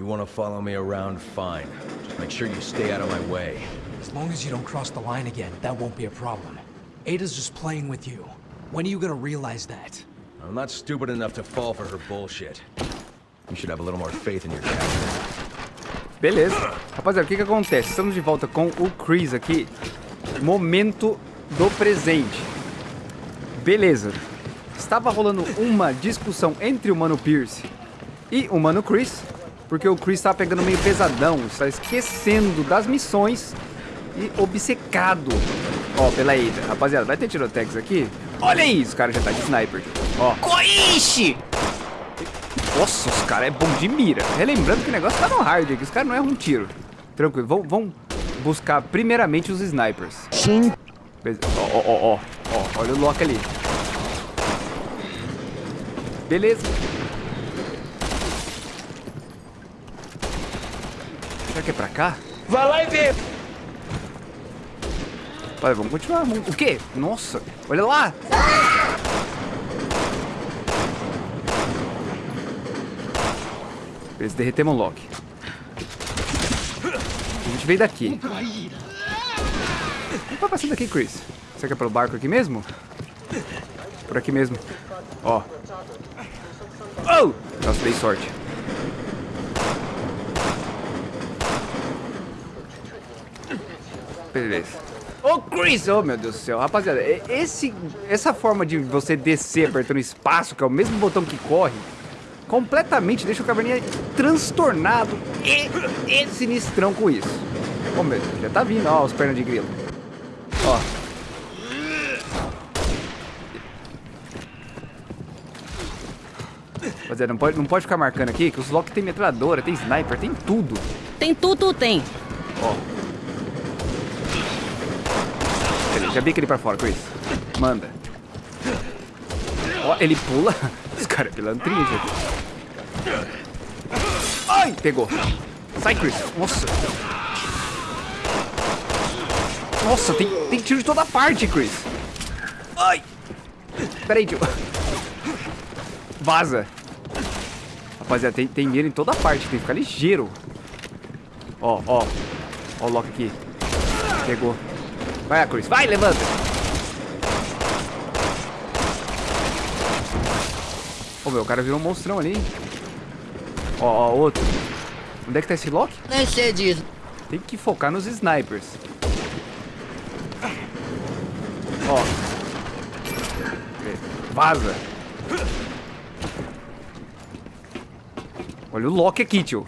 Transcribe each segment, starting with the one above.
You want to follow me around, fine. Just make sure you stay out of my way. As long as you don't cross the line again, that won't be a problem. Ada's just playing with you. When are you gonna realize that? I'm not stupid enough to fall for her bullshit. You should have a little more faith in your captain. Beleza. Rapaziada, o que que acontece? Estamos de volta com o Chris aqui. Momento do presente. Beleza. Estava rolando uma discussão entre o Mano Pierce e o Mano Chris, porque o Chris estava pegando meio pesadão, está esquecendo das missões e obcecado, ó, pela Ada. Rapaziada, vai ter tirotex aqui? Olha isso, o cara já tá de sniper. Ó. Coiche! Nossa, os caras é bom de mira. Relembrando que o negócio tá no hard aqui, os caras não erram um tiro. Tranquilo, vamos, vamos buscar primeiramente os snipers. Sim. Ó, ó, ó, ó, ó, olha o Loki ali. Beleza. Será que é pra cá? Vai lá e vê. Olha, vamos continuar. vamos- O quê? Nossa, olha lá. Beleza, derretemos o Loki. A gente veio daqui. Não tá passando daqui, Chris. Será que é pelo barco aqui mesmo? Por aqui mesmo. Ó. Oh! Nossa, dei sorte. Beleza. Ô, Chris! Oh, meu Deus do céu. Rapaziada, esse, essa forma de você descer apertando espaço, que é o mesmo botão que corre, completamente deixa o caverninha transtornado e, e sinistrão com isso. Ô, meu Deus, já tá vindo, ó, os pernas de grilo. Ó. Rapaziada, não pode, não pode ficar marcando aqui, que os Loki tem metralhadora, tem sniper, tem tudo. Tem tudo, tem. Ó. Beleza, já vi aquele pra fora, Chris. Manda. Ó, ele pula. Esse cara é pilantrinha, gente. Ai, pegou. Sai, Chris. Nossa. Nossa, tem, tem tiro de toda parte, Chris. Ai. Peraí, tio. Vaza. Rapaziada, tem, tem mira em toda parte. Tem que ficar ligeiro. Ó, ó. Ó o Loki aqui. Pegou. Vai, Chris. Vai, levanta. Ô, meu, o cara virou um monstrão ali. Ó, ó, outro. Onde é que tá esse Loki? Nem sei disso. Tem que focar nos snipers. Ó. Vaza. Olha o Loki aqui, tio.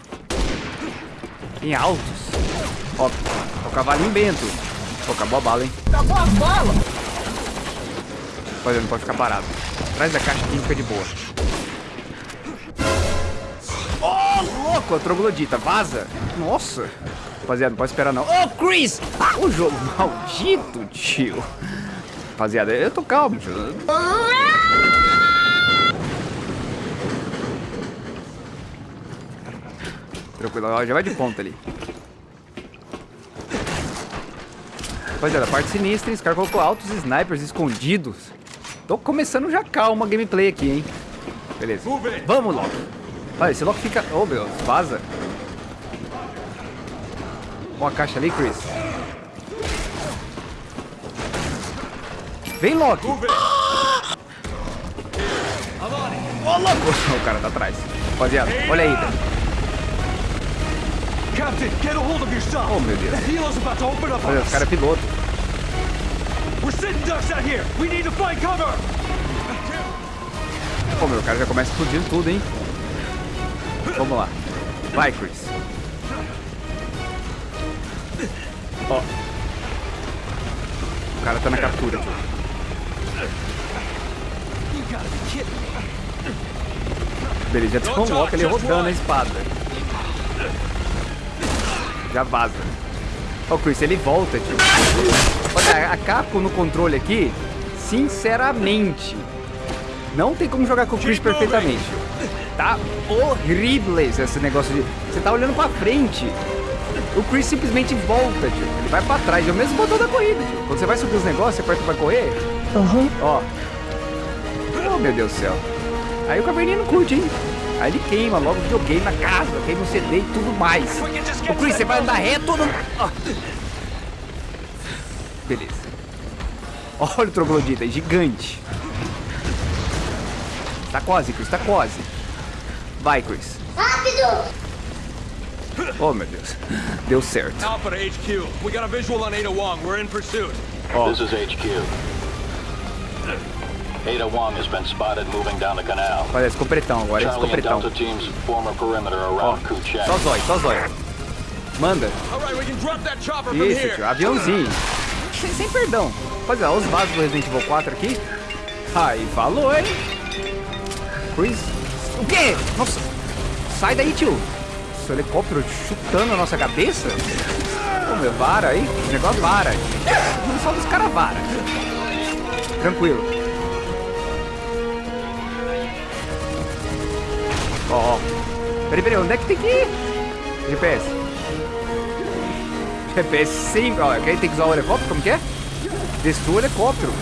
Em altos. Ó, ó o cavalinho bento. Pô, acabou a bala, hein? Acabou as balas. Olha, não pode ficar parado. Atrás da caixa aqui fica de boa. Ó, louco, a troglodita. Vaza. Nossa. Rapaziada, não pode esperar não. Ô, Chris! Ah, o jogo maldito, tio. Rapaziada, eu tô calmo, tio. Tranquilo, já vai de ponta ali. Rapaziada, parte sinistra, esse cara colocou altos snipers escondidos. Tô começando já calma a gameplay aqui, hein? Beleza. Vamos, Loki. Olha, esse Loki fica... Oh, meu, vaza. Ó a caixa ali, Chris. Vem, Loki. Ô, louco. O cara tá atrás. Rapaziada, olha aí. Captain, get a hold of yourself. Oh, meu Deus. The helo's about to open up Olha, os caras é piloto. We're sitting ducks out here. We need to find cover. Pô, meu, o cara já começa explodindo tudo, hein? Vamos lá. Vai, Chris. Ó. O cara tá na captura, me. Beleza, já Loki ali rodando a espada. Já vaza. Ó, Chris, ele volta, tio. Olha, a Capcom no controle aqui, sinceramente, não tem como jogar com o Chris perfeitamente. tio. Tá horrível esse negócio de... Você tá olhando pra frente. O Chris simplesmente volta, tio. Ele vai pra trás. É o mesmo botão da corrida, tio. Quando você vai subir os negócios, você aperta pra correr. Ó. Oh, meu Deus do céu. Aí o caverninha não curte, hein? Aí ele queima logo o videogame na casa, queima o CD e tudo mais. Ô Chris, você vai andar reto ou não... Ah. Beleza. Olha o troglodita, é gigante. Tá quase, Chris, tá quase. Vai, Chris. Rápido! Oh, meu Deus. Deu certo. Alpha HQ. We got a visual on Ada Wong. We're in pursuit. This is HQ. Ada Wong has been spotted moving down the canal. Olha, esse completão agora, esse Charlie and completão. Delta teams form a perimeter around Kuchek. Só zóio, só zóio. Manda. Right, Isso, tio, aviãozinho. Sem, sem perdão. Rapaziada, olha os vasos do Resident Evil 4 aqui. Aí, falou, hein? Chris. O quê? Nossa. Sai daí, tio. Seu helicóptero chutando a nossa cabeça? Ô, meu, vara aí. O negócio vara. Só dos caras vara. Tranquilo. Ó, ó. Peraí, peraí, onde é que tem que ir? GPS. GPS sempre. Ó, quem tem que usar o helicóptero? Como que é? Destrua o helicóptero.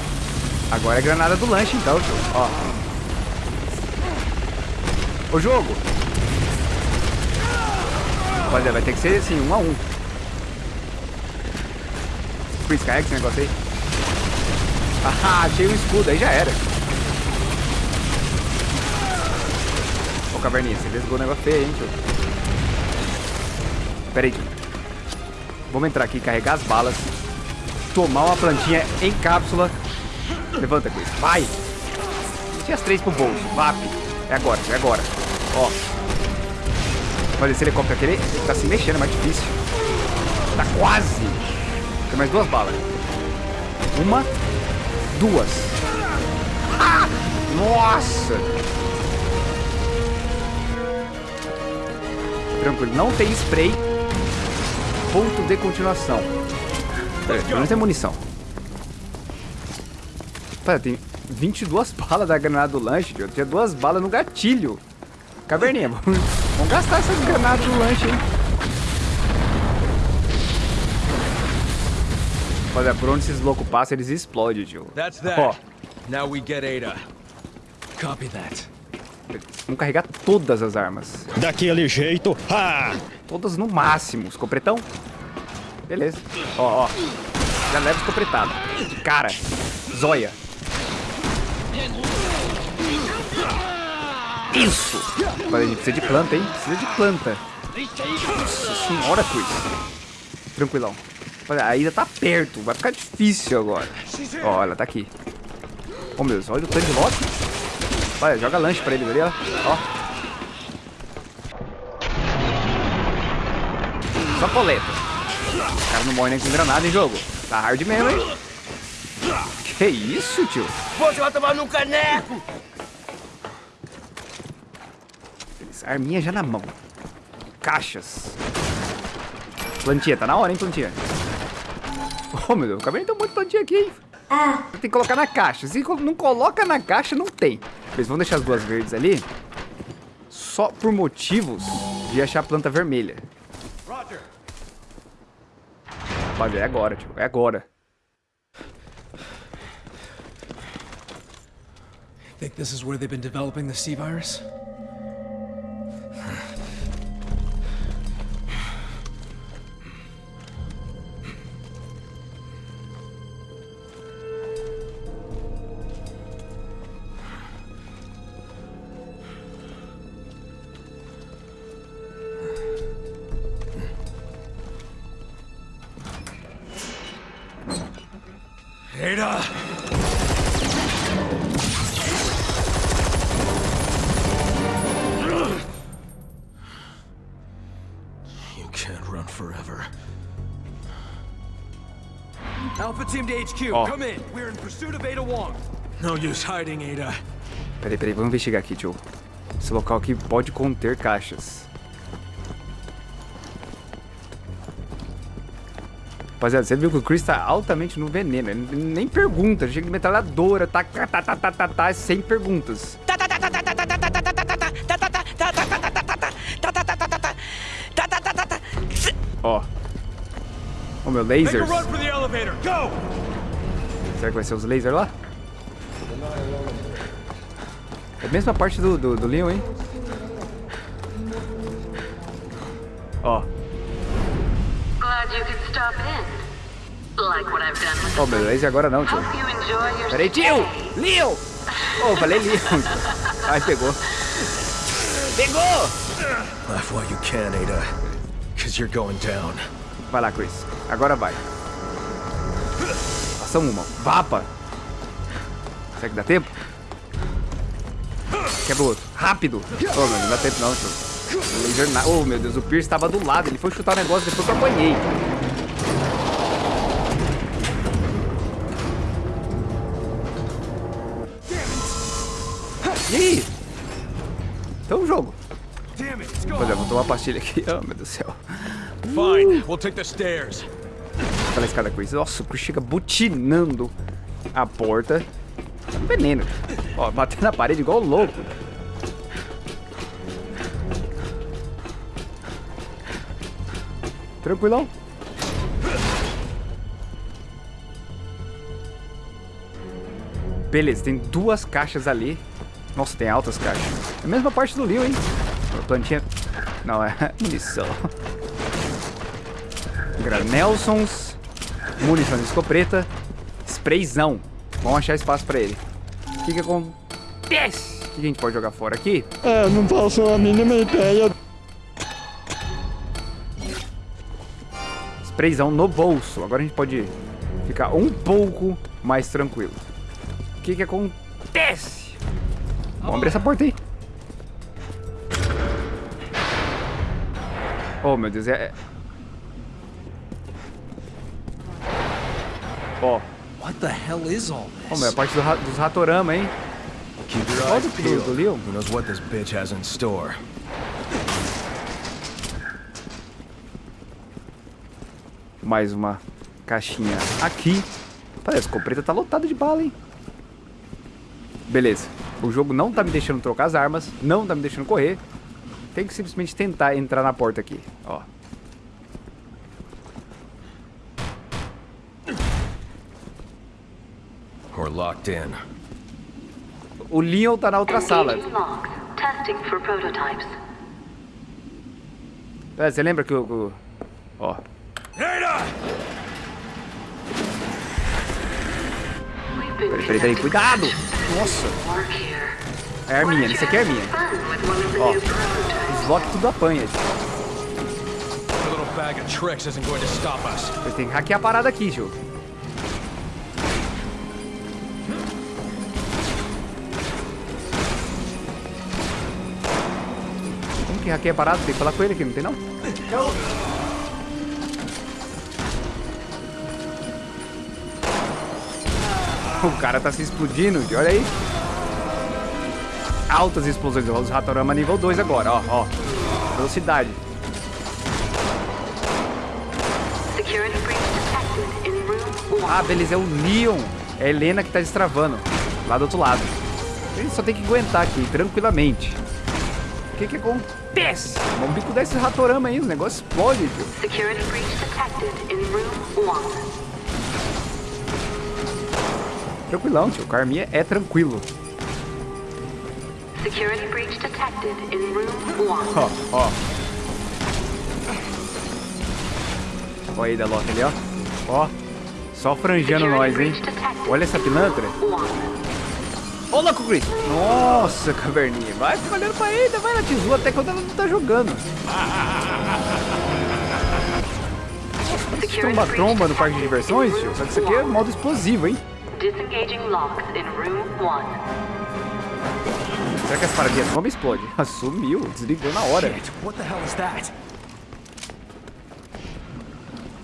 Agora é granada do lanche, então, tio. Ó. O jogo. Olha, vai ter que ser assim, um a um. Chris, carrega esse negócio aí. Ah, achei um escudo, aí já era. Caverninha, você desligou o negócio feio, hein, tio. Pera aí, tio. Vamos entrar aqui, carregar as balas. Tomar uma plantinha em cápsula. Levanta, Chris. Vai! Tinha as três pro bolso. VAP. É agora, é agora. Ó. Olha, esse helicóptero aqui, ele tá se mexendo, é mais difícil. Tá quase. Tem mais duas balas. Uma. Duas. Ah! Nossa! Tranquilo, não tem spray. Ponto de continuação. Pera, pelo menos tem munição. Pera, tem 22 balas da granada do lanche, tio. Tinha duas balas no gatilho. Caverninha, vamos, vamos gastar essas granadas do lanche, hein? Olha, por onde esses loucos passam, eles explodem, tio. That's that. Ó, Now we get Ada. Copy that. Vamos carregar todas as armas. Daquele jeito. Ha! Todas no máximo. Escopretão? Beleza. Ó, ó. Já leva escopretada. Cara, zóia. Isso! Olha, a gente precisa de planta, hein? Precisa de planta. Nossa senhora, Chris. Tranquilão. Olha, a Ida tá perto. Vai ficar difícil agora. Ó, ela tá aqui. Oh, meu Deus. Olha o tanto de lote. Olha, joga lanche pra eles ali, ó. Só coleta. O cara não morre nem com granada em jogo. Tá hard mesmo, hein? Que isso, tio? Você vai tomar no caneco! Arminha já na mão. Caixas. Plantinha, tá na hora, hein, plantinha? Oh, meu Deus, acabei de ter um monte de plantinha aqui, hein? Tem que colocar na caixa. Se não coloca na caixa, não tem. Eles vão deixar as duas verdes ali só por motivos de achar a planta vermelha. Pode, é agora, tio. É agora. Think this is where they've been developing the C virus? Ada. Peraí, peraí, vamos investigar aqui, tio. Esse local aqui pode conter caixas. Rapaziada, você viu que o Chris tá altamente no veneno. Ele nem pergunta, chega de metralhadora, tá, tá, tá, tá, tá, tá, tá, sem perguntas. Ó. Ó, meu Make a lasers. run for the elevator. Go! Será que vai ser os lasers lá? É a mesma parte do, do, do Leon, hein? Ó. Glad you could stop in. Like what I've done with Ó, meu e agora não, tio. Peraí, tio! Leon! Oh, falei Leon. Ai, pegou. Pegou! Laugh while you can, Ada. Because you're going down. Vai lá, Chris. Agora vai. Ação uma. Vapa. Será que dá tempo? Quebra o outro. Rápido. Oh, meu, não dá tempo não, tio. O laser na... Oh, meu Deus, o Pierce estava do lado. Ele foi chutar o negócio depois que eu apanhei. E aí? Então jogo. É, vou tomar pastilha aqui. Oh, meu Deus do céu. Fine, we'll take the stairs. Pela escada Chris. Nossa, o Chris chega butinando a porta. Um veneno. Ó, batendo na parede igual louco. Tranquilão. Beleza, tem duas caixas ali. Nossa, tem altas caixas. É a mesma parte do Leo, hein? Plantinha... Não, é munição. Granelsons, munição de escopeta, sprayzão. Vamos achar espaço pra ele. O que que acontece? O que a gente pode jogar fora aqui? É, não faço a mínima ideia. Sprayzão no bolso. Agora a gente pode ficar um pouco mais tranquilo. O que que acontece? Vamos abrir essa porta aí. Oh, meu Deus, é... Ó, What the hell is all oh, this? meu, é a parte do ra- dos ratorama, hein? Keep your Olha eyes peeled. do Leon. Who knows what this bitch has in store? Mais uma caixinha aqui. Parece que a escopeta tá lotada de bala, hein? Beleza. O jogo não tá me deixando trocar as armas, não tá me deixando correr. Tem que simplesmente tentar entrar na porta aqui, ó. Or locked in. O Leon tá na outra sala. Engaging logs. Testing for prototypes. É, você lembra que o... Ó. Peraí, peraí, peraí. Cuidado! Nossa! É a Arminha, isso aqui é a Arminha. Ó. Os Loki tudo apanha. Eu tenho que hackear a parada aqui, Gil. Como que hackeia a parada? Tem que falar com ele aqui, não tem não? O cara tá se explodindo, olha aí. Altas explosões. Os Ratorama nível 2 agora, ó, ó. Velocidade. Security breach detected in room 1. Ah, beleza, é o Leon. É a Helena que tá destravando. Lá do outro lado. Ele só tem que aguentar aqui, tranquilamente. O que que acontece? O bico desse ratorama aí, o negócio explode, tio. Security breach detected in room 1. Tranquilão, tio. O Carminha é tranquilo. Security breach detected in room 1. Ó, ó. Olha aí da Loki ali, ó. Ó. Só franjando nós, hein. Olha essa pilantra. 1. Ô, louco, Chris. Nossa, caverninha. Vai ficar olhando pra ele, vai na tesoura até quando ela não tá jogando. Tromba-tromba no parque de diversões, tio. Só que isso aqui é modo explosivo, hein. Disengaging locks in room 1. Será que as paradinhas bomba explode? Sumiu, desligou na hora. What the hell is that?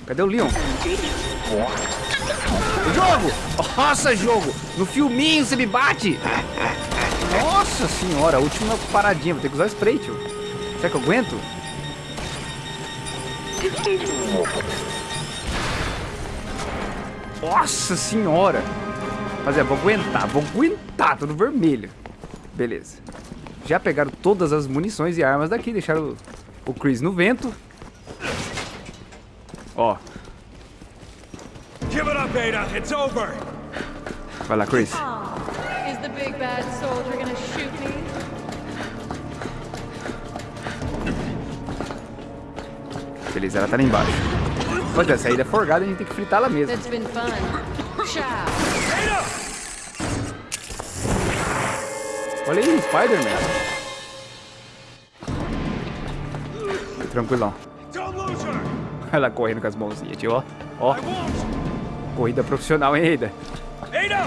Cadê o Leon? Jogo! Nossa, jogo! No filminho você me bate! Nossa senhora, a última paradinha. Vou ter que usar spray, tio. Será que eu aguento? Nossa senhora! Mas é, vou aguentar, vou aguentar, tudo vermelho. Beleza. Já pegaram todas as munições e armas daqui, deixaram o, o Chris no vento. Ó, Give it up, Ada. It's over. vai lá, Chris. Is the big bad soldier gonna shoot me? Beleza, ela tá lá embaixo. Pode ver, a saída é forgada, a gente tem que fritar ela mesmo. That's been fun. Ciao. Olha aí, Spider-Man. Tranquilão. Ela correndo com as mãozinhas, tio, ó. Ó! Corrida profissional, hein, Ada? Ada!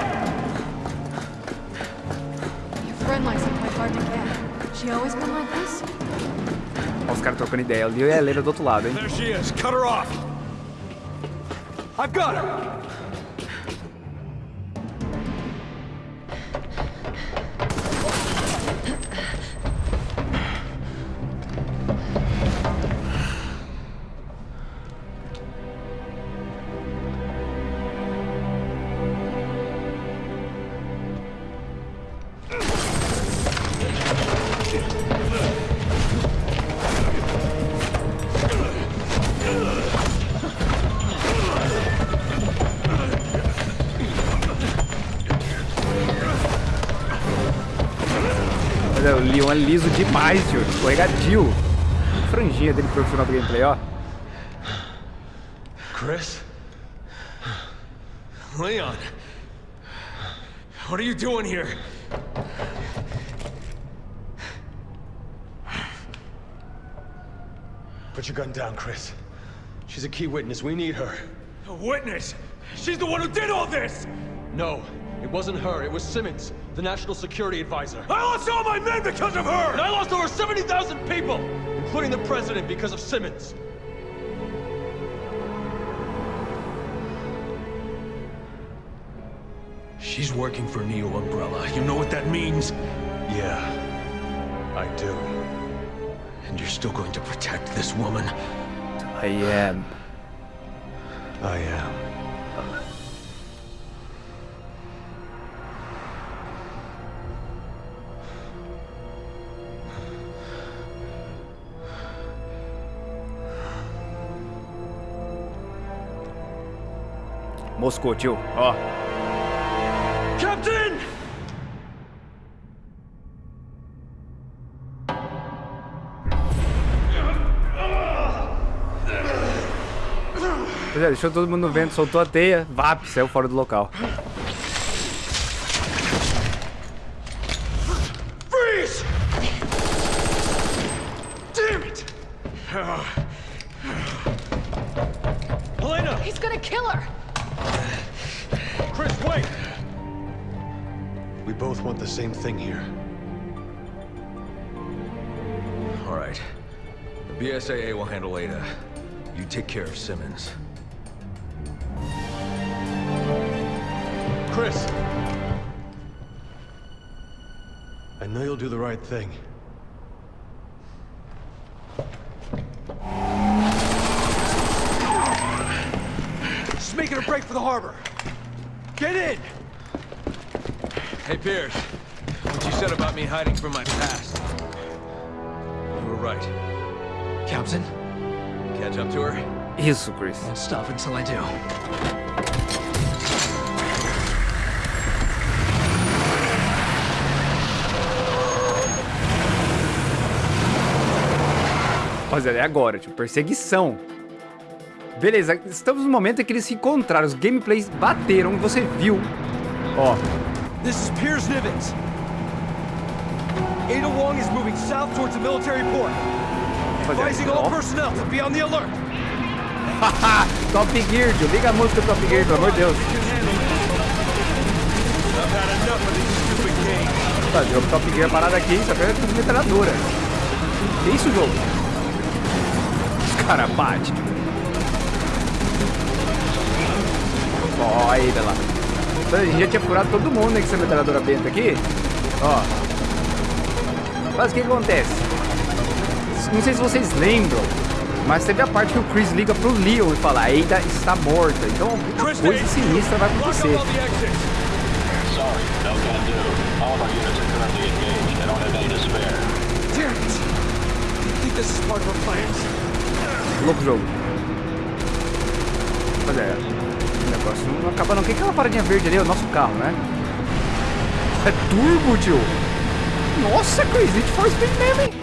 Your friend likes to play hard to get. She always been like this? Ó, os caras trocando ideia. Ali é a do outro lado, hein? There she is. Cut her off. I've got her. Leon é liso demais, tio. Escorregadio. Franjinha dele profissional do gameplay, ó. Chris? Leon. What are you doing here? Put your gun down, Chris. She's a key witness. We need her. A witness? She's the one who did all this! No, it wasn't her. It was Simmons, the national security advisor. I lost all my men because of her! And I lost over 70,000 people, including the president, because of Simmons. She's working for Neo Umbrella. You know what that means? Yeah, I do. And you're still going to protect this woman? I am. I am. Moscou, tio. Ó. Captain! Pois é, deixou todo mundo no vento, soltou a teia, vap, saiu fora do local. Chris! I know you'll do the right thing. Just making a break for the harbor. Get in! Hey, Pierce. What you said about me hiding from my past. You were right. Captain, Catch up to her? Isso, Chris. won't stop until I do. Rapaziada, é agora, tipo, perseguição. Beleza, estamos no momento em que eles se encontraram, os gameplays bateram, você viu. Ó, This is Piers Nivens. Ada Wong is moving south towards the military port. Advising all personnel to be on the alert. Top Gear, tio. Liga a música Top Gear, pelo amor de Deus. Tá, jogo Top Gear parado aqui, só pega tudo metralhadora. Que isso, jogo? Os caras batem. Ó, aí, olha lá. A gente já tinha furado todo mundo né, com essa metralhadora benta aqui. Ó. Mas o que acontece? Não sei se vocês lembram, mas teve a parte que o Chris liga pro Leon e fala, a Ada está morta. Então alguma Chris coisa sinistra vai acontecer. up all the exits. Sorry, no can do. All of our units are currently engaged. I don't have any to spare. Damn it! I think this is part of her plans. Louco jogo. Mas é, o negócio não acaba não. O que é aquela paradinha verde ali? É o nosso carro, né? É turbo, tio! Nossa, Chris, Need for Speed mesmo, hein?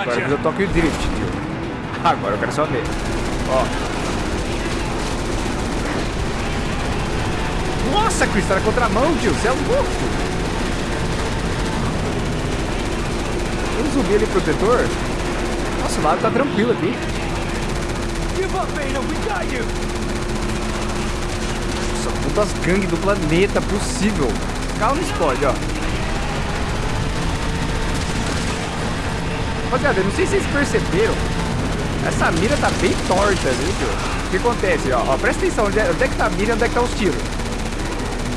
Agora eu toque o drift, tio. Agora eu quero só ver. Ó. Nossa, Chris, tá na contramão, tio. Você é louco. Tem um zumbi ali protetor. Nossa, o lado tá tranquilo aqui. Nossa, todas as gangues do planeta possível. Calma, carro não explode, ó. Rapaziada, eu não sei se vocês perceberam. Essa mira tá bem torta, viu, tio? O que acontece, ó? ó presta atenção, onde é, onde é que tá a mira e onde é que tá os tiros.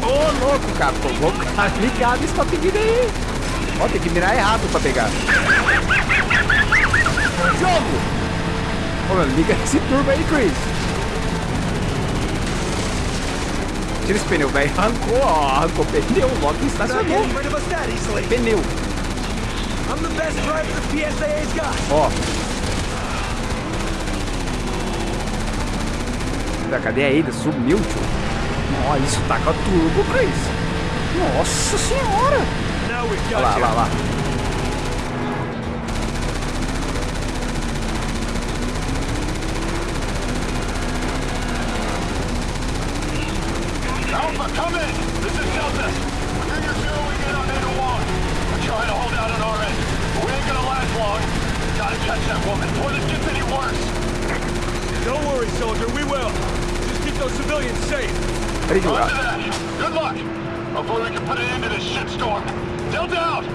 Ô, louco, cara. Pô, vamos ficar ligado tá pedindo aí. Ó, tem que mirar errado pra pegar. Jogo! Ô, mano, liga esse turbo aí, Chris. Tira esse pneu, velho. Arrancou, ó. Arrancou pneu. Logo estacionou. Pneu. I'm the best driver the PSAA's got. Ó. Da cadê a Ada? Sumiu, tio. Ó, isso tá com a turbo, Chris. Nossa senhora. Olha lá, olha lá, olha lá. Gotta that woman before this gets any worse. Don't worry, soldier. We will. Just keep those civilians safe. Peraí, tio. Roger Ah, that. Good luck. Hopefully we can put an end to this shitstorm. Delta out!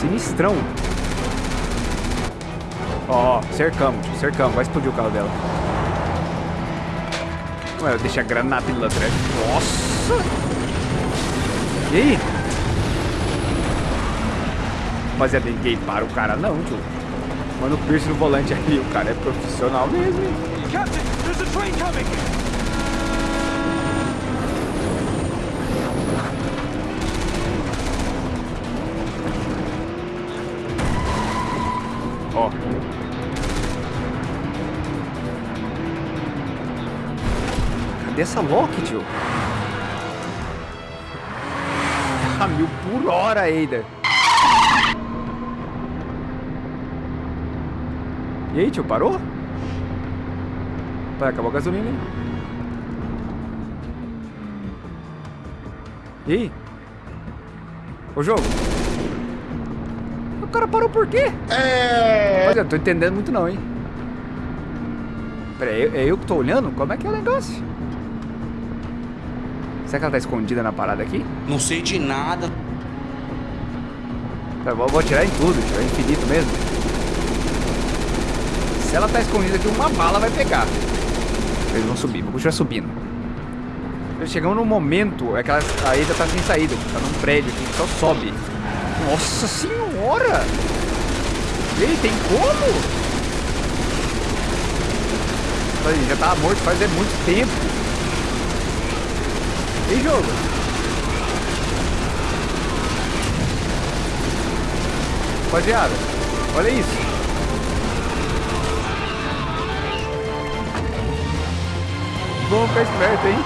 Sinistrão. Ó, cercamos, tio, cercamos. Vai explodir o carro dela. Ué, deixa a granada lá atrás. Nossa! E aí? Rapaziada, ninguém para o cara não, tio. Mano, o Pierce no volante ali, o cara é profissional mesmo, hein? Captain, there's a train coming. Essa Loki, tio? A mil por hora, Ada. E aí, tio, parou? Vai, acabou a gasolina, hein? E aí? Ô, jogo. O cara parou por quê? É. Olha, eu tô entendendo muito não, hein? Pera aí, é eu que tô olhando? Como é que é o negócio? Será que ela tá escondida na parada aqui? Não sei de nada. Tá, vou, vou atirar em tudo, tio. É infinito mesmo. Se ela tá escondida aqui, uma bala vai pegar. Eles vão subir, vou continuar subindo. Chegamos num momento, é que ela, a tá sem saída, tá num prédio aqui que só sobe. Nossa senhora! E aí, tem como? Já tava morto faz muito tempo. Aí, jogo? Rapaziada, olha isso. Vamos ficar esperto, hein?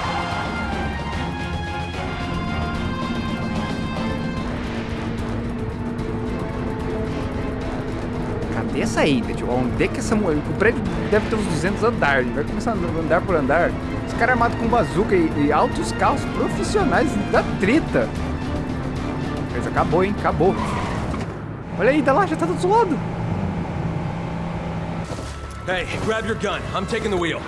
Cadê essa tio? Onde é que essa. O prédio deve ter uns 200 andares. Vai começar a andar por andar. Esse cara é armado com bazuca e, e altos carros profissionais da treta. Mas acabou, hein? Acabou. Olha aí, tá lá, já tá do lado. Hey, grab your gun. I'm taking the wheel.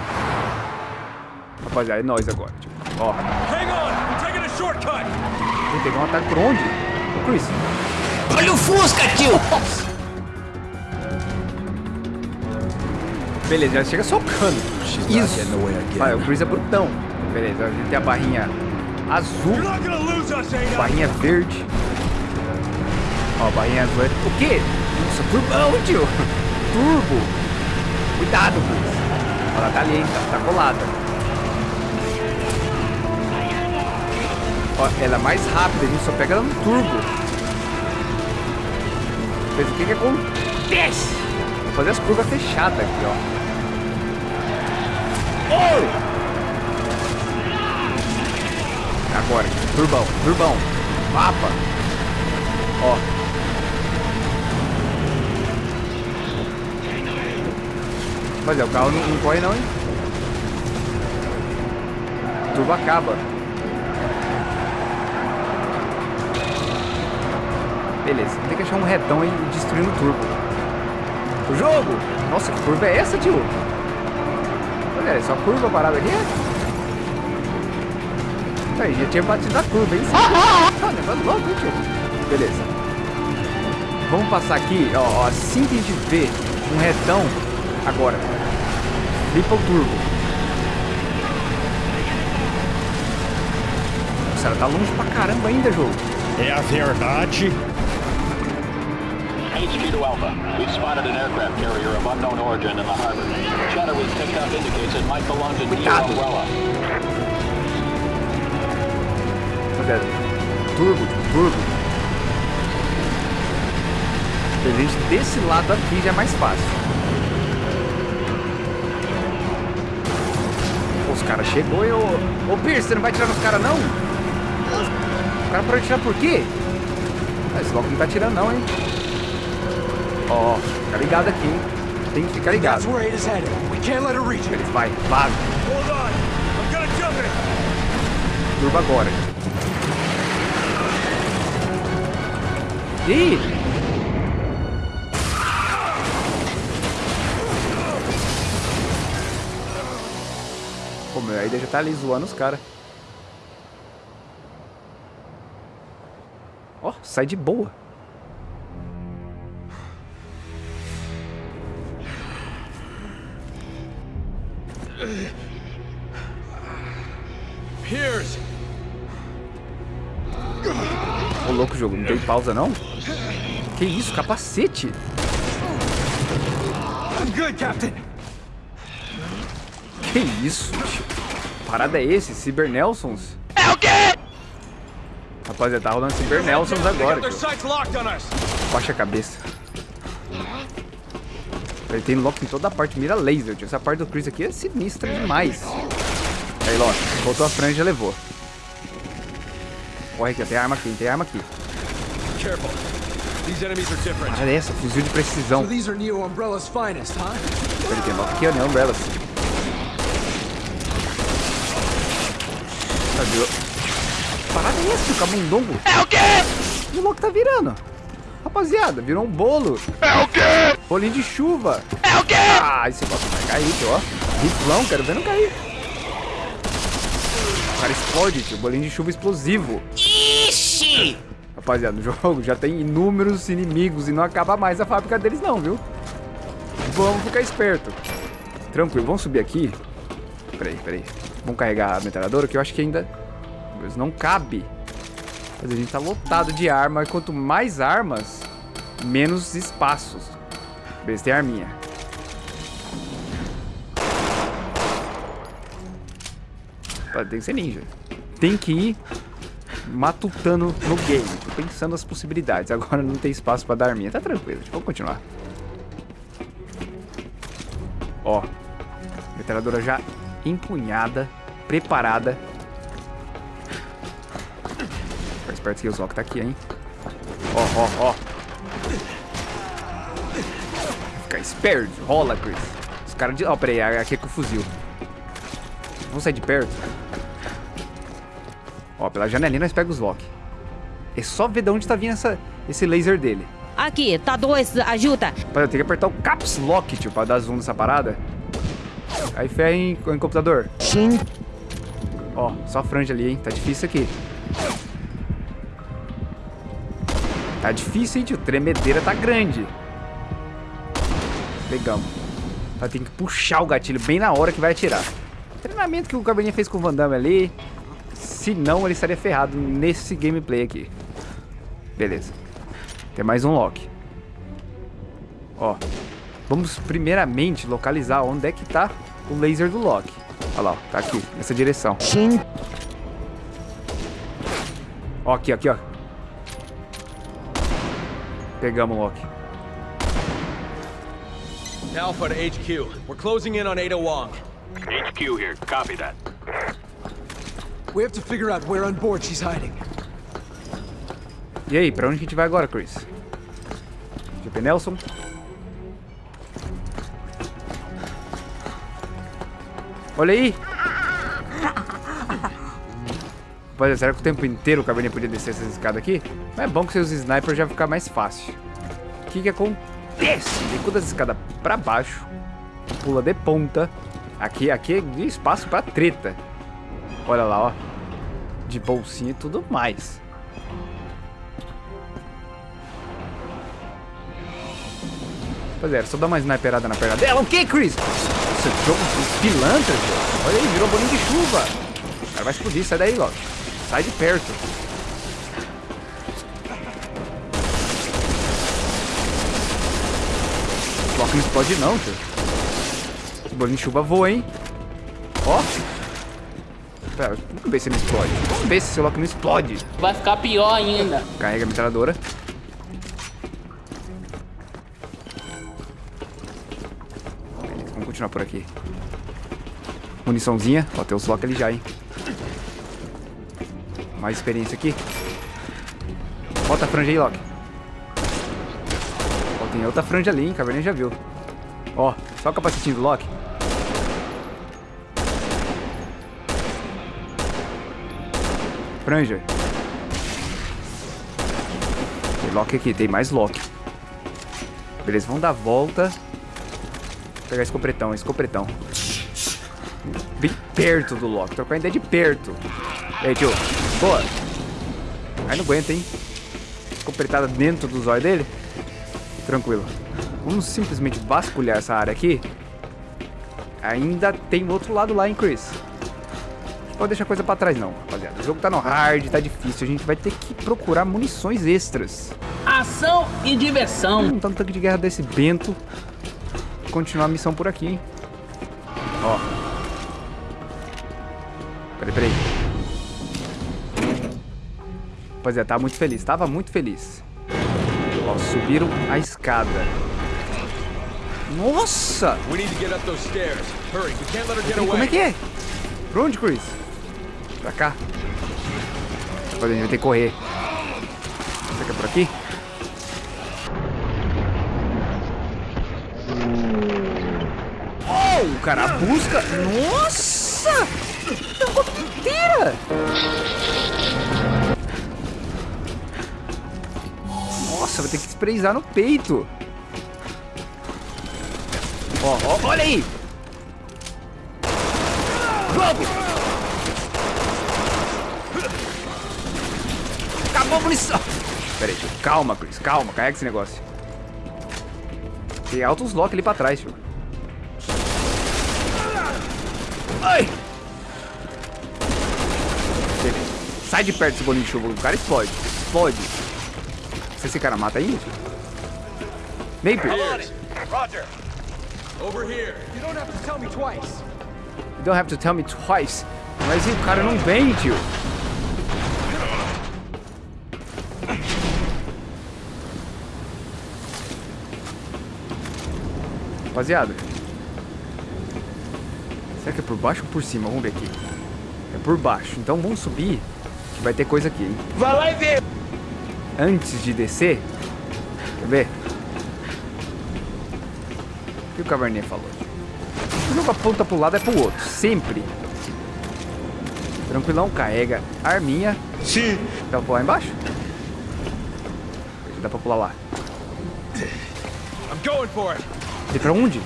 Rapaziada, é nóis agora, tio. Ó, Hang on! I'm taking a shortcut! vou pegar um ataque por onde? Ô, Chris. Olha o Fusca, tio! Beleza, já chega socando. Isso. Vai, o Chris é brutão. Beleza, a gente tem a barrinha azul, barrinha verde. Ó, barrinha azul. é- O quê? Nossa, turbão, tio. Turbo. Cuidado, Chris. Ela tá ali, hein? Tá, tá colada. Ó, ela é mais rápida, a gente só pega ela no turbo. Mas o que que acontece? fazer as curvas fechadas aqui, ó. Agora, turbão, turbão. Mapa. Ó. É, o carro não, não corre não, hein? Turbo acaba. Beleza, tem que achar um retão e destruir o turbo. O jogo! Nossa, que curva é essa, tio? É só curva parada aqui? Aí, já tinha batido a curva, hein? Ah, negócio louco, hein, tio? Beleza. Vamos passar aqui, ó, ó, assim que a gente vê um retão, agora. Limpa o turbo. Nossa, ela tá longe pra caramba ainda, jogo. É a verdade. HQ to Alpha. We've spotted an aircraft carrier of unknown origin in the harbor. Chatter we've picked up indicates it might belong to Neo Cuidado. Umbrella. Rapaziada, turbo, turbo. A gente desse lado aqui já é mais fácil. Os caras chegou e ô... Ô, Pierce, você não vai tirar nos caras, não? O cara parou de tirar por quê? Esse logo não tá tirando, não, hein? Ó, fica ligado aqui, hein? Tem que ficar ligado. That's where Ada's headed. We can't let her reach it. Eles vai, vaza. Hold on. I'm gonna jump it. Turbo agora. Ih! Pô, meu, aí já tá ali zoando os caras. Ó, sai de boa. Pausa, não? Que isso, capacete? I'm good, Captain. Que isso, tio? Parada é esse? Cyber Nelsons? É o quê? Rapaziada, tá rolando Cyber Nelsons agora, got their tio. sights locked on us. Baixa a cabeça. Ele tem lock em toda a parte, mira laser, tio. Essa parte do Chris aqui é sinistra demais. Aí, Loki, voltou a franja e levou. Corre aqui, tem arma aqui, tem arma aqui. Careful. These enemies are different. Para dessa, fuzil de precisão. So these are Neo Umbrella's finest, huh? Ele tem aqui, ó, né, Umbrellas. Cadê? o- Parada é essa, o camundongo? É o quê? E o Loki tá virando. Rapaziada, virou um bolo. É o quê? Bolinho de chuva. É o quê? Ah, esse Loki vai cair, tio, ó. Riflão, quero ver não cair. O cara explode, tio. Bolinho de chuva explosivo. Ixi! Rapaziada, no jogo já tem inúmeros inimigos e não acaba mais a fábrica deles não, viu? Vamos ficar esperto. Tranquilo, vamos subir aqui. Peraí, peraí. Vamos carregar a metralhadora que eu acho que ainda... Mas não cabe. Mas a gente tá lotado de arma e quanto mais armas, menos espaços. Beleza, tem arminha. Tem que ser ninja. Tem que ir matutando no game, tipo, pensando as possibilidades. Agora não tem espaço pra dar arminha. Tá tranquilo, tipo, vamos continuar. Ó, metralhadora já empunhada, preparada. Fica esperto que o Zok tá aqui, hein? Ó, ó, ó. Fica esperto, rola, Chris. Os caras de... Ó, peraí, aqui é com o fuzil. Vamos sair de perto. Ó, pela janelinha nós pegamos os lock. É só ver de onde tá vindo essa, esse laser dele. Aqui, tá dois, ajuda. Rapaz, eu tenho que apertar o caps lock, tio, pra dar zoom nessa parada. Aí ferra em, em computador. Sim. Ó, só franja ali, hein? Tá difícil aqui. Tá difícil, hein, tio? Tremedeira tá grande. Pegamos. Tá, tem que puxar o gatilho bem na hora que vai atirar. Treinamento que o cabelinho fez com o Van Damme ali. Se não, ele estaria ferrado nesse gameplay aqui. Beleza. Tem mais um lock. Ó. Vamos primeiramente localizar onde é que tá o laser do lock. Olha lá, ó, tá aqui, nessa direção. Sim. Ó, aqui, aqui, ó. Pegamos o lock. Alpha to HQ. We're closing in on Ada Wong. HQ here. Copy that. We have to figure out where on board she's hiding. E aí, pra onde a gente vai agora, Chris? GP Nelson? Olha aí! Rapaziada, será que o tempo inteiro o Caverninha podia descer essas escadas aqui? Mas é bom que seus snipers já ficar mais fácil. O que que acontece? Licuda as escadas pra baixo, pula de ponta. Aqui, aqui é espaço pra treta. Olha lá, ó. De bolsinha e tudo mais. Pois é, só dar uma sniperada na perna dela. O que, Chris? Nossa, jogo pilantra. Olha aí, virou bolinho de chuva. O cara vai explodir, sai daí, Loki. Sai de perto. O Loki não explode não, tio. Esse bolinho de chuva voa, hein? Ó. Pera, vamos ver se ele explode. Vamos ver se esse Loki não explode. Vai ficar pior ainda. Carrega a metralhadora. Vamos continuar por aqui. Muniçãozinha. Ó, tem os Loki ali já, hein? Mais experiência aqui. Bota a franja aí, Loki. Ó, tem outra franja ali, hein? Caverninha já viu. Ó, só o capacetinho do Loki. Franja. Tem Loki aqui, tem mais Loki. Beleza, vamos dar a volta. Vou pegar escopretão, escopretão. Bem perto do Loki, trocar ainda de perto. E aí, tio? Boa. Aí não aguenta, hein? Escopretada dentro dos olhos dele. Tranquilo. Vamos simplesmente vasculhar essa área aqui. Ainda tem outro lado lá, hein, Chris? Pode deixar coisa pra trás, não. O jogo tá no hard, tá difícil. A gente vai ter que procurar munições extras. Ação e diversão. Vamos montar um tanque de guerra desse Bento. Continuar a missão por aqui, hein? Ó. Peraí, peraí. Rapaziada, tava muito feliz. Tava muito feliz. Ó, subiram a escada. Nossa! We need to get up those stairs. Hurry, we can't let her get Peraí, away. como é que é? Pra onde, Chris? Pra cá. Rapaziada, a gente vai ter que correr. Será que é por aqui? Oh, o cara busca. Nossa! É uma inteira! Nossa, vai ter que sprayzar no peito. Ó, ó, olha aí! Vamos! Acabou a munição! Pera aí, tio. Calma, Chris. Calma, carrega esse negócio. Tem altos lock ali pra trás, tio. Ai! Beleza. Sai de perto desse bolinho de chuva. O cara explode. Explode. Se esse cara mata aí, tio. Napier. Roger. Over here. You don't have to tell me twice. You don't have to tell me twice. Mas e o cara não vem, tio. Rapaziada. Será que é por baixo ou por cima? Vamos ver aqui. É por baixo. Então vamos subir. Que vai ter coisa aqui, hein? Vai lá e vê. Antes de descer. Quer ver? O que o Caverninha falou? O jogo aponta pro lado é pro outro. Sempre. Tranquilão, carrega arminha. Sim. Dá pra pular embaixo? Dá pra pular lá. I'm going for it. E pra onde?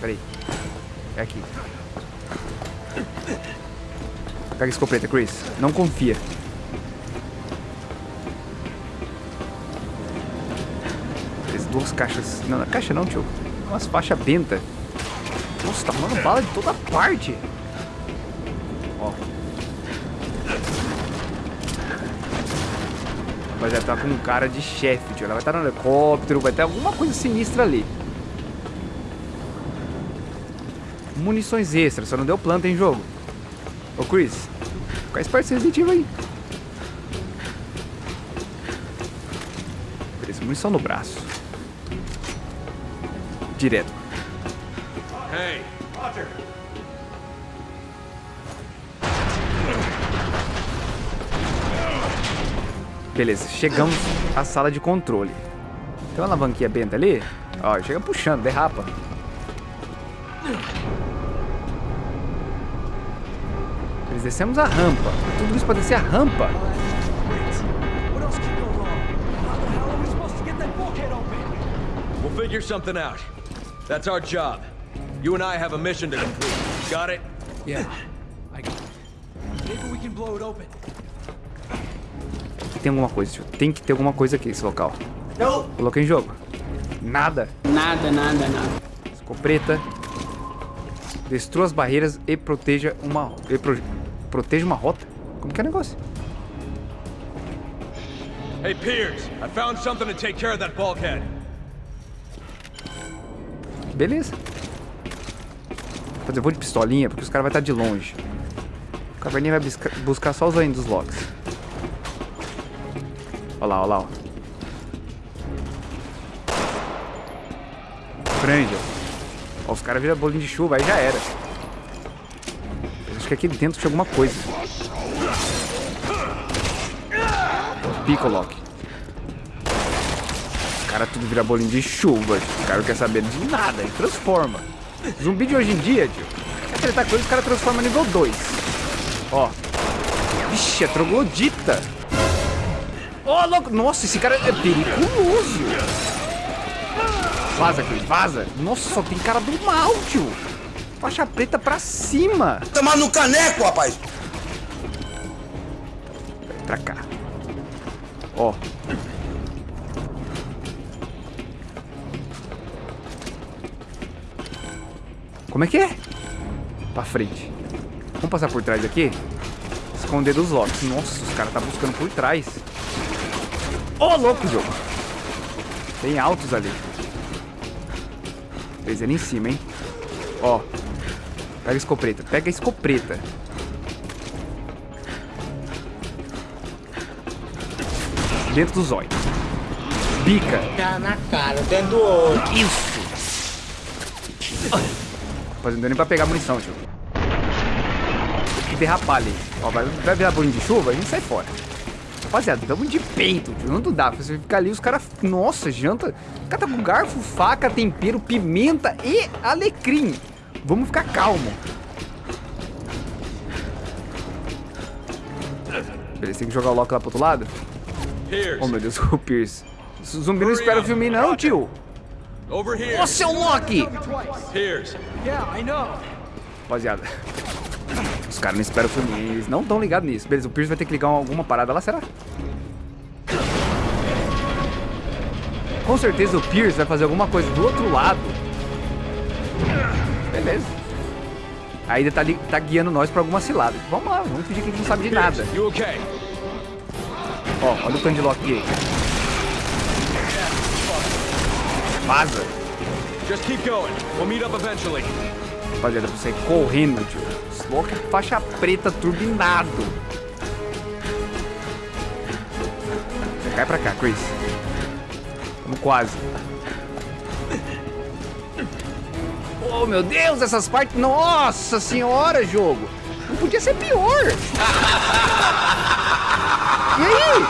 Peraí. É aqui. Pega a escopeta, Chris. Não confia. Duas caixas. Não, não é caixa não, tio. Umas faixas benta. Nossa, tá rolando bala de toda parte. Ela tá com um cara de chefe, tio. Ela vai estar no helicóptero, vai ter alguma coisa sinistra ali. Munições extras, só não deu planta em jogo. Ô Chris, fica esperto esse Resident aí. Beleza, munição no braço. direto. Beleza, chegamos à sala de controle. Tem uma alavanquinha benta ali. Ó, chega puxando, derrapa. Eles descemos a rampa. Tudo isso pra descer a rampa. We'll figure something out. That's our job. You and I have a mission to complete. Got it? Yeah. I got it. Maybe we can blow it open. Tem alguma coisa, tio. Tem que ter alguma coisa aqui nesse local. Não. Coloquei em jogo. Nada. Nada, nada, nada. Escopeta. Destrua as barreiras e proteja uma... E pro- proteja uma rota? Como que é o negócio? Hey, Piers, I found something to take care of that bulkhead. Beleza. Vou fazer voo de pistolinha, porque os caras vão estar de longe. O caverninha vai busca- buscar só os olhinhos dos locks. Olha lá, olha lá, ó. Ó, os caras viram bolinho de chuva, aí já era. Acho que aqui dentro tinha alguma coisa. Pico, Loki. Os caras tudo vira bolinho de chuva. tio. Os caras não querem saber de nada, ele transforma. Zumbi de hoje em dia, tio. Quer tretar ele, os caras transformam nível 2. Ó. Vixe, é troglodita. Ó, louco. Nossa, esse cara é perigoso. Vaza, Chris, vaza. Nossa, só tem cara do mal, tio. Faixa preta pra cima. Tomar no caneco, rapaz! Pra cá. Ó. Como é que é? Pra frente. Vamos passar por trás aqui? Esconder dos locks. Nossa, os caras tá buscando por trás. Ô, louco, jogo. Tem altos ali. Fez ele em cima, hein? Ó. Pega a escopeta. Pega a escopeta. Dentro do zóio. Bica. Tá na cara, dentro do olho. Isso. Rapaz, não deu nem pra pegar munição, tio. Tem que derrapar ali. Ó, vai, vai virar bolinho de chuva, a gente sai fora. Rapaziada, estamos de peito, tio. Não dá. Você ficar ali, os caras. Nossa, janta. O cara tá com garfo, faca, tempero, pimenta e alecrim. Vamos ficar calmo. Beleza, tem que jogar o Loki lá pro outro lado? Oh, meu Deus, o Pierce. O zumbi não espera o filme, não, tio. Ô, seu Loki! Rapaziada. Os caras não esperam o filme, eles não estão ligados nisso. Beleza, o Pierce vai ter que ligar alguma parada lá, será? Com certeza o Pierce vai fazer alguma coisa do outro lado. Beleza. Ele tá, tá guiando nós pra alguma cilada. Vamos lá, vamos fingir que a gente não sabe de nada. Ó, olha o Candilock aí. Vaza. Just keep going. We'll meet up eventually. Rapaziada, pra sair correndo, tio. Slock é faixa preta turbinado. Você cai pra cá, Chris. Vamos quase. Oh, meu Deus, essas partes... Nossa senhora, jogo. Não podia ser pior. E aí?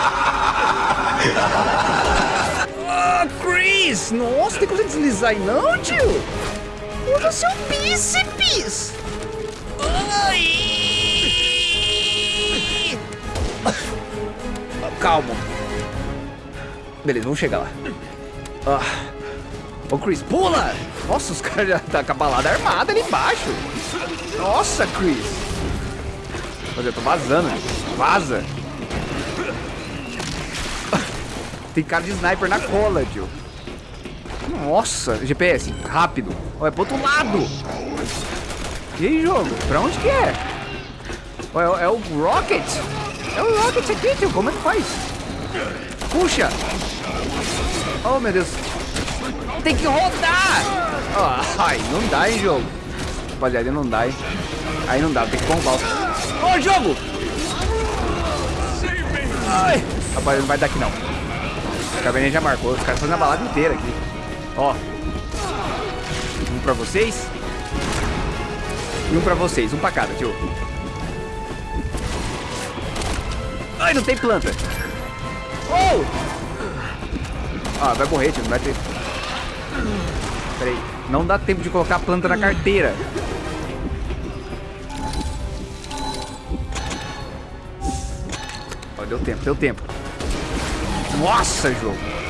Ah, Chris! Nossa, tem como você deslizar aí não, tio? Usa seu bíceps! Ai! Calma. Beleza, vamos chegar lá. Ah. Ô, Chris, pula! Nossa, os caras já tá com a balada armada ali embaixo. Nossa, Chris. Mas eu tô vazando. Vaza. Tem cara de sniper na cola, tio. Nossa, GPS, rápido. É pro outro lado. E aí, jogo? Pra onde que é? É, o- Rocket? É o Rocket aqui, tio. Como é que faz? Puxa. Oh, meu Deus. Tem que rodar. Ó, ai, não dá, hein, jogo. Rapaziada, não dá, hein. Aí não dá, tem que bombar. Ô, jogo! Ai. Rapaz, não vai dar aqui, não. A caverninha já marcou. Os caras fazendo a balada inteira aqui. Ó. Um pra vocês. E um pra vocês. Um pra cada, tio. Ai, não tem planta. Oh! Ah, vai morrer, tio. Não vai ter... Peraí. Não dá tempo de colocar a planta na carteira. Ó, deu tempo, deu tempo. Nossa, jogo.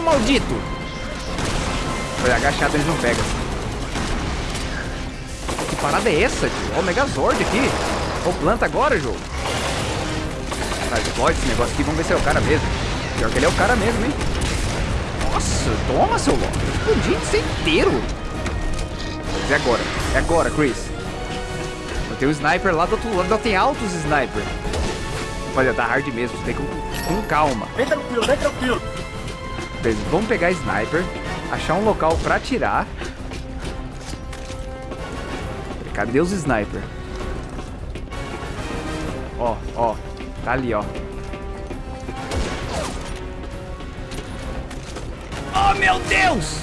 Maldito! Foi agachado, eles não pegam. Que parada é essa, tio? Ó, o Megazord aqui. Ó, planta agora, jogo. Ah, explode esse negócio aqui. Vamos ver se é o cara mesmo. Pior que ele é o cara mesmo, hein? Nossa, toma, seu louco. Explodi isso inteiro. É agora. É agora, Chris. Tenho um sniper lá do outro lado. Tem altos sniper. Rapaziada, tá hard mesmo. Tem que com calma. Vem tranquilo, vem tranquilo. Beleza, vamos pegar sniper. Achar um local pra atirar. Cadê os sniper? Ó, ó. Tá ali, ó. Oh, meu Deus!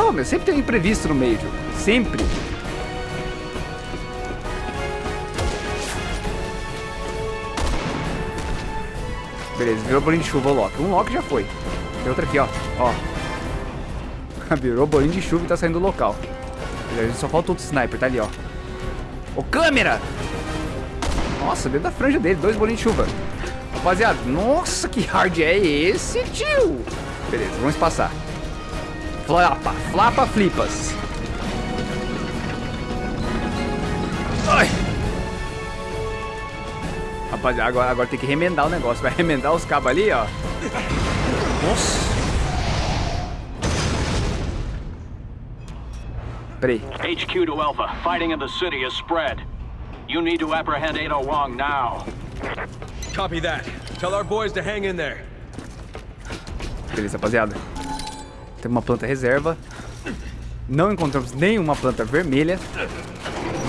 Oh, meu, sempre tem um imprevisto no meio. Sempre. Beleza, virou bolinho de chuva o Loki. Um Loki já foi. Tem outro aqui, ó. Ó. virou bolinho de chuva e tá saindo do local. Beleza, só falta outro sniper, tá ali, ó. Ô, câmera! Nossa, dentro da franja dele, dois bolinhos de chuva. Rapaziada, nossa, que hard é esse, tio? Beleza, vamos passar. Flapa, flapa, flipas. Ai. Rapaziada, agora, agora tem que remendar o negócio. Vai remendar os cabos ali, ó. Nossa. Peraí. HQ to Alpha. Fighting in the city has spread. You need to apprehend Ada Wong now. Copy that. Tell our boys to hang in there. Beleza, rapaziada. Tem uma planta reserva. Não encontramos nenhuma planta vermelha.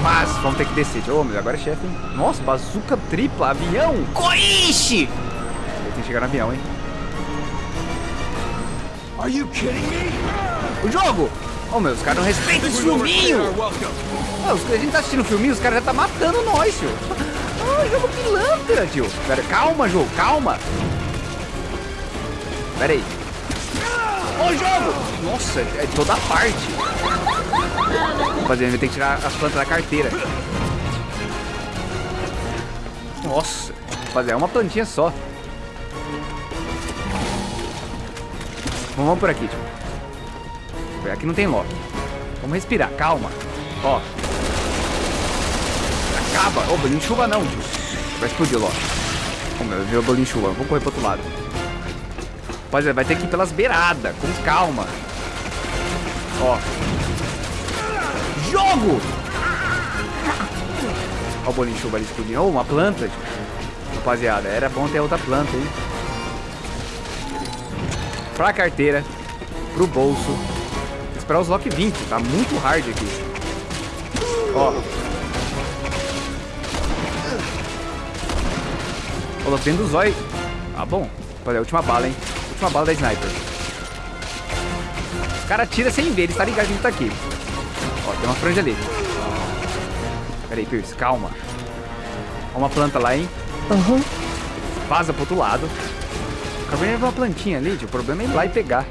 Mas vamos ter que descer. Ô, mas agora é chefe, hein? Nossa, bazuca tripla, avião. Coiche! Tem que chegar no avião, hein? Are you kidding me? O jogo! Ô, meu, os caras não respeitam os filminhos! Ah, os- a gente tá assistindo filminho, os caras já tá matando nós, tio. Ah, jogo pilantra, tio. Pera, calma, jogo, calma. Pera aí. Ô, jogo! Nossa, é toda parte. Rapaziada, ter que tirar as plantas da carteira. Nossa, rapaziada, é uma plantinha só. Vamos, vamos por aqui, tio. Aqui não tem lock. Vamos respirar, calma. Ó. Acaba. Ô, bolinho de chuva não, tio. Vai explodir lock. Ô, meu, virou bolinho de chuva. Vamos correr pro outro lado. Rapaziada, vai ter que ir pelas beiradas, com calma. Ó. Jogo! Ó o bolinho de chuva ali explodindo. Ô, uma planta. tio. Rapaziada, era bom ter outra planta, hein? Pra carteira, pro bolso. Esperar os lock 20, tá muito hard aqui. Ó. Ó, Lock dentro do zóio. Tá bom. Olha, a última bala, hein? Última bala da sniper. O cara tira sem ver, ele tá ligado que ele tá aqui. Ó, tem uma franja ali. Pera aí, Pierce, calma. Ó uma planta lá, hein? Aham. Vaza pro outro lado. Acabei de ver uma plantinha ali. O problema é ir lá e pegar.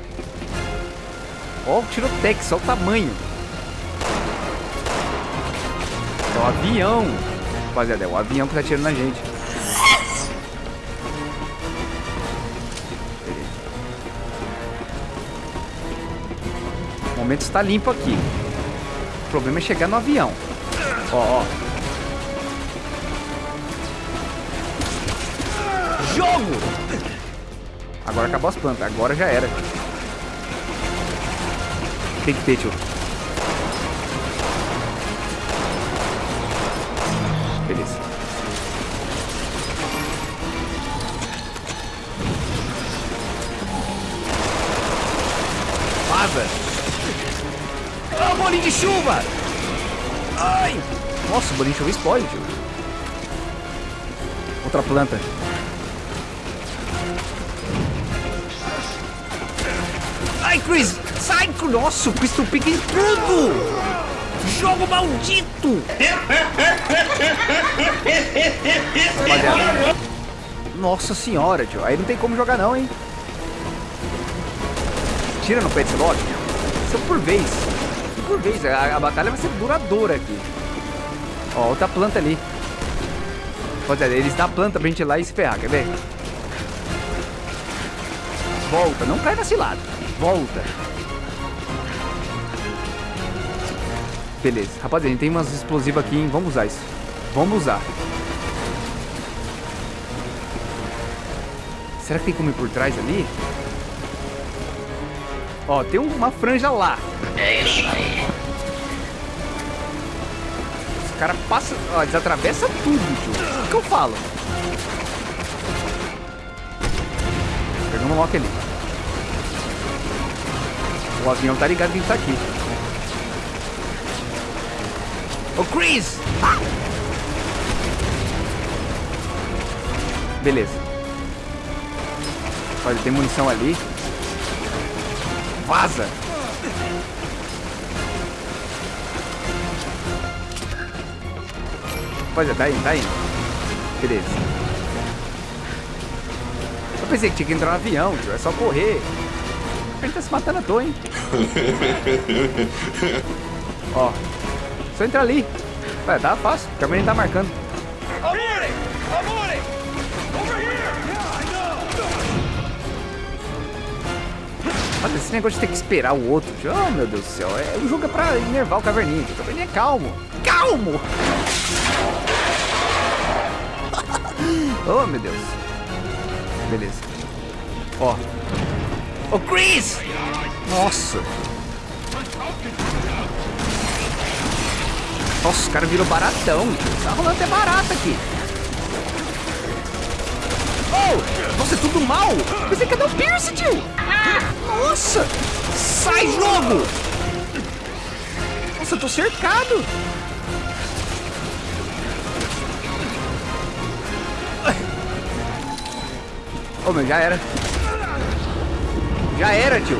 Ó o tirotex, ó o tamanho. É o avião. Rapaziada, é o avião que tá atirando na gente. O momento está limpo aqui. O problema é chegar no avião. Ó, ó. Jogo! Agora acabou as plantas. Agora já era. Tem que ter, tio. Beleza. Vaza! Ah, bolinho de chuva! Ai! Nossa, o bolinho de chuva explode, tio. outra planta. Sai! Nossa, o Chris tu pica em tudo! Jogo maldito! Nossa senhora, tio. Aí não tem como jogar não, hein? Tira no lote. Isso é por vez. Por vez. A, a batalha vai ser duradoura aqui. Ó, outra planta ali. Rapaziada, eles dão a planta pra gente ir lá e se ferrar, quer ver? Volta, não cai na cilada. Volta. Beleza. Rapaziada, a gente tem umas explosivas aqui, hein? Vamos usar isso. Vamos usar. Será que tem como ir por trás ali? Ó, tem uma franja lá. É isso aí. Os caras passam... Ó, eles atravessam tudo, tio. O que eu falo? Pegamos o Loki ali. O avião tá ligado que a gente tá aqui. Ô, Chris! Ah! Beleza. Olha, tem munição ali. Vaza! Rapaziada, tá indo, tá indo. Beleza. Eu pensei que tinha que entrar no avião, tio. É só correr. Ele tá se matando à toa, hein? Ó. Só entrar ali. Vai, tá fácil. O Carmen tá marcando. Olha, esse negócio de ter que esperar o outro. tio. Oh, meu Deus do céu. É, o jogo é pra enervar o Caverninha. O Caverninha é calmo. Calmo! oh, meu Deus. Beleza. Ó. Ô, Chris! Nossa. Nossa, o cara virou baratão. Tá rolando até barato aqui. Oh! Nossa, é tudo mal! Pensei que cadê o Pierce, tio? Nossa! Sai, jogo! Nossa, eu tô cercado! Oh, meu, já era. Já era, tio.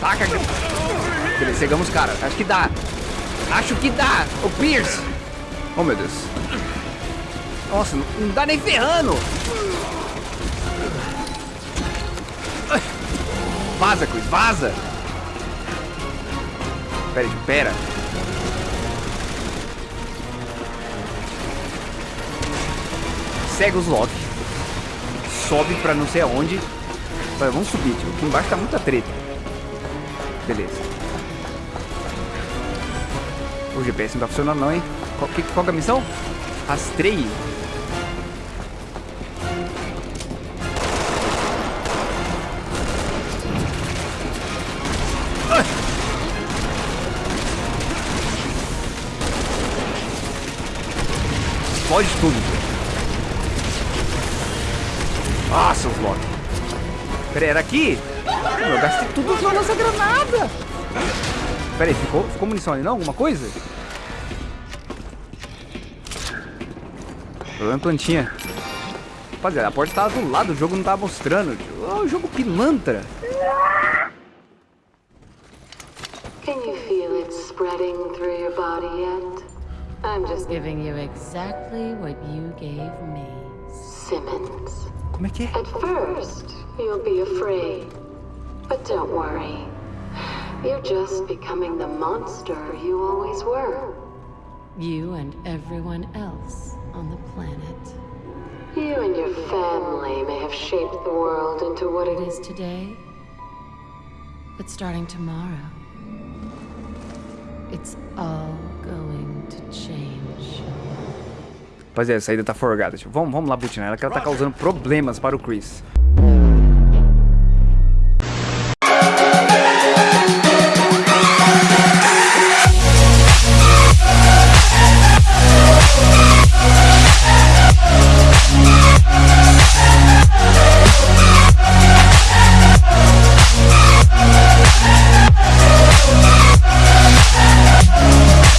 Taca. Beleza, chegamos, cara. Acho que dá. Acho que dá. O Pierce. Oh, meu Deus. Nossa, não, não dá nem ferrando. Vaza, Chris, vaza. Pera, pera. Segue os Loki. Sobe pra não sei aonde. Vamos subir, tio. Aqui embaixo tá muita treta. Beleza. O GPS não tá funcionando não, hein? Qual, que, qual que é a missão? Rastreie. Explode tudo. Ah, seus Loki. Pera aí, era aqui? Eu gastei tudo na nossa granada. Pera aí, ficou, ficou munição ali não? Alguma coisa? Problema plantinha. Rapaziada, a porta tava do lado, o jogo não tava mostrando. Oh, o jogo pilantra. Can you feel it spreading through your body yet? I'm just giving you exactly what you gave me, Simmons. Como é que é? At first, you'll be afraid. But don't worry. You're just becoming the monster you always were. You and everyone else on the planet. You and your family may have shaped the world into what it is today. But starting tomorrow, it's all going to change. Rapaziada, a saída tá forgada. Vamos, vamos lá butinar ela que ela tá causando problemas para o Chris.